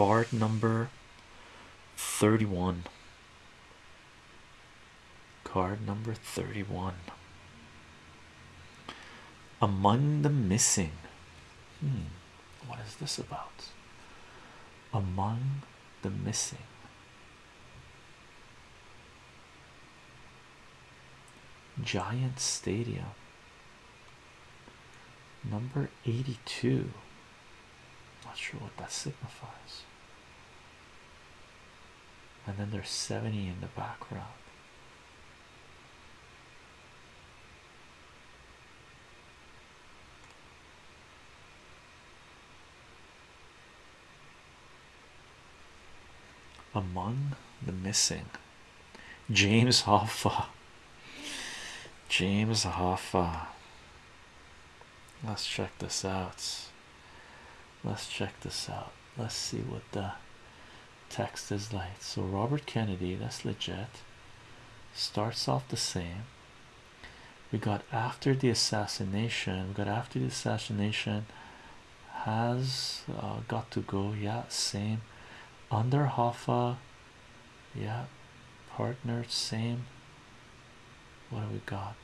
card number 31 card number 31 among the missing. Hmm what is this about? Among the missing. Giant stadium. Number 82 not sure what that signifies. And then there's 70 in the background. Among the missing James Hoffa. James Hoffa. Let's check this out let's check this out. Let's see what the text is like. So Robert Kennedy that's legit starts off the same. We got after the assassination. We got after the assassination has uh, got to go. Yeah same. Under Hoffa. Yeah partner same. What do we got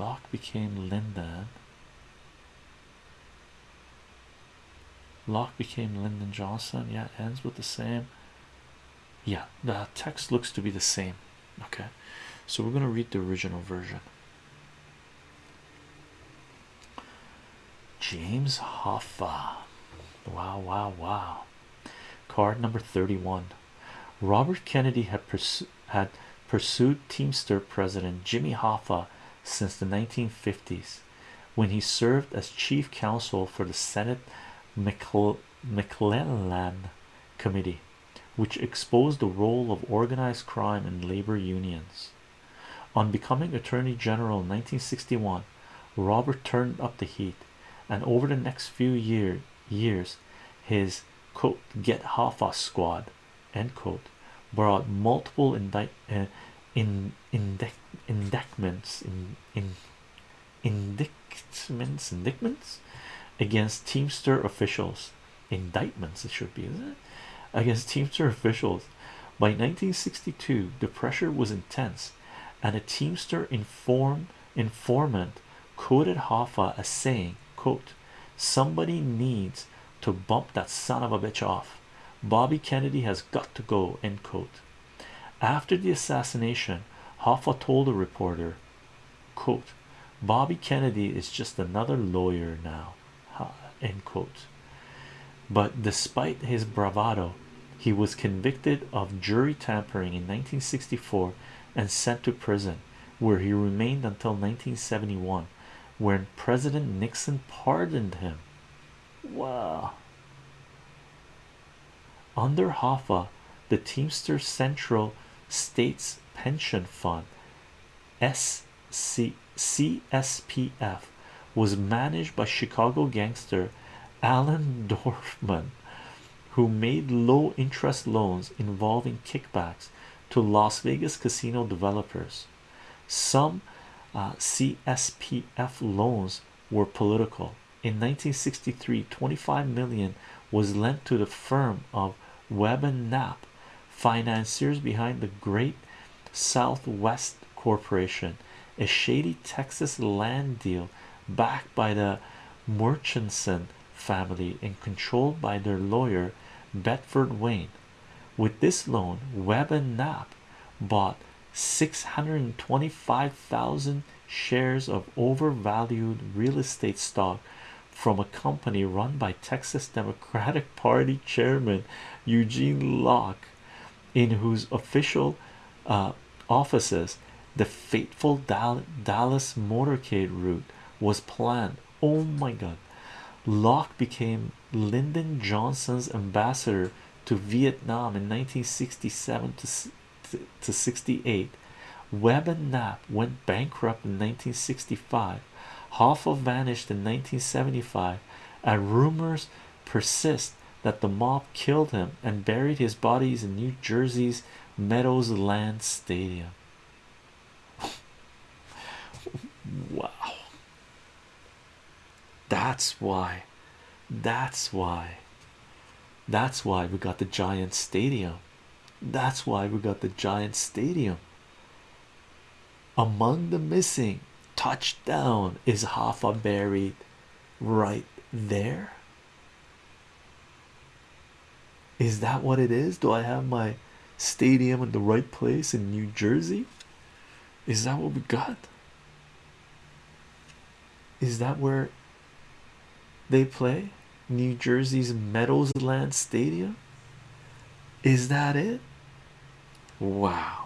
Locke became Lyndon Locke became Lyndon Johnson. Yeah ends with the same. Yeah the text looks to be the same. Okay. So we're going to read the original version. James Hoffa. Wow wow wow. Card number 31 Robert Kennedy had pursued had pursued Teamster President Jimmy Hoffa since the 1950s when he served as chief counsel for the Senate McClellan Committee which exposed the role of organized crime in labor unions. On becoming Attorney General in 1961 Robert turned up the heat and over the next few year, years his quote get Hoffa squad end quote brought multiple indict uh, in indictments in in indictments indictments against Teamster officials. Indictments it should be isn't it? Against Teamster officials. By 1962 the pressure was intense and a Teamster inform informant quoted Hoffa as saying quote somebody needs to bump that son of a bitch off. Bobby Kennedy has got to go end quote after the assassination Hoffa told a reporter quote Bobby Kennedy is just another lawyer now end quote. But despite his bravado he was convicted of jury tampering in 1964 and sent to prison where he remained until 1971 when President Nixon pardoned him. Wow. Under Hoffa the Teamster Central States Pension Fund SC CSPF was managed by Chicago gangster Allen Dorfman who made low interest loans involving kickbacks to Las Vegas casino developers. Some uh, CSPF loans were political. In 1963 25 million was lent to the firm of Webb and Knapp financiers behind the Great Southwest Corporation a shady Texas land deal backed by the Murchison family and controlled by their lawyer Bedford Wayne. With this loan Webb and Knapp bought 625,000 shares of overvalued real estate stock from a company run by Texas Democratic Party chairman Eugene Locke in whose official uh, offices the fateful Dallas motorcade route was planned. Oh my god. Locke became Lyndon Johnson's ambassador to Vietnam in 1967 to, to, to 68 Webb and Knapp went bankrupt in 1965 Hoffa vanished in 1975 and rumors persist that the mob killed him and buried his bodies in New Jersey's Meadows Land Stadium wow That's why. That's why. That's why we got the giant stadium. That's why we got the giant stadium. Among the missing, touchdown is Hoffa buried right there. Is that what it is? Do I have my stadium in the right place in New Jersey? Is that what we got? Is that where they play? New Jersey's Meadowsland Stadium? Is that it? Wow.